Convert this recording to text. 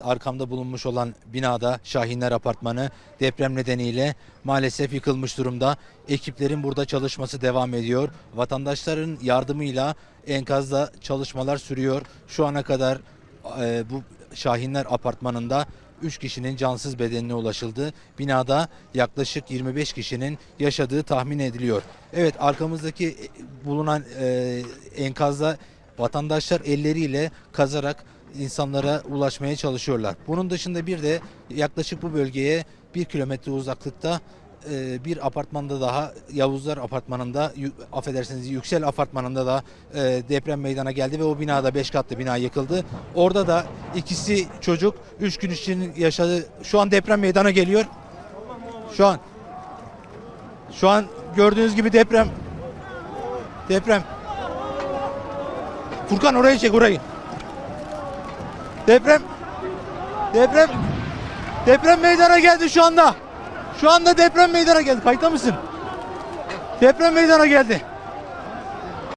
Arkamda bulunmuş olan binada Şahinler Apartmanı deprem nedeniyle maalesef yıkılmış durumda. Ekiplerin burada çalışması devam ediyor. Vatandaşların yardımıyla enkazda çalışmalar sürüyor. Şu ana kadar e, bu Şahinler Apartmanı'nda 3 kişinin cansız bedenine ulaşıldı. Binada yaklaşık 25 kişinin yaşadığı tahmin ediliyor. Evet arkamızdaki e, bulunan e, enkazda vatandaşlar elleriyle kazarak insanlara ulaşmaya çalışıyorlar. Bunun dışında bir de yaklaşık bu bölgeye bir kilometre uzaklıkta e, bir apartmanda daha Yavuzlar Apartmanı'nda affedersiniz Yüksel Apartmanı'nda da e, deprem meydana geldi ve o binada 5 katlı bina yıkıldı. Orada da ikisi çocuk 3 gün için yaşadı. Şu an deprem meydana geliyor. Şu an şu an gördüğünüz gibi deprem deprem Furkan orayı çek orayı. Deprem. Deprem. Deprem meydana geldi şu anda. Şu anda deprem meydana geldi. Kayıtta mısın? Deprem meydana geldi.